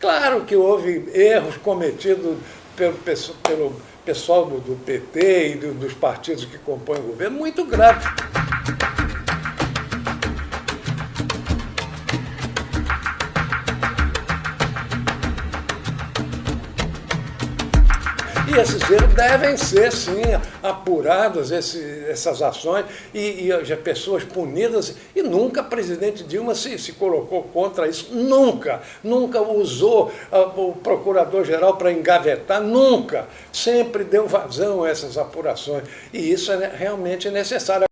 Claro que houve erros cometidos pelo, pelo pessoal do, PT e do, dos partidos que compõem o governo, muito grave. E esses erros devem ser, sim, apurados, esse, essas ações, e, e as pessoas punidas. E nunca presidente Dilma se, se colocou contra isso. Nunca. Nunca usou uh, o procurador-geral para engavetar. Nunca. Sempre deu vazão a essas apurações. E isso é realmente necessário.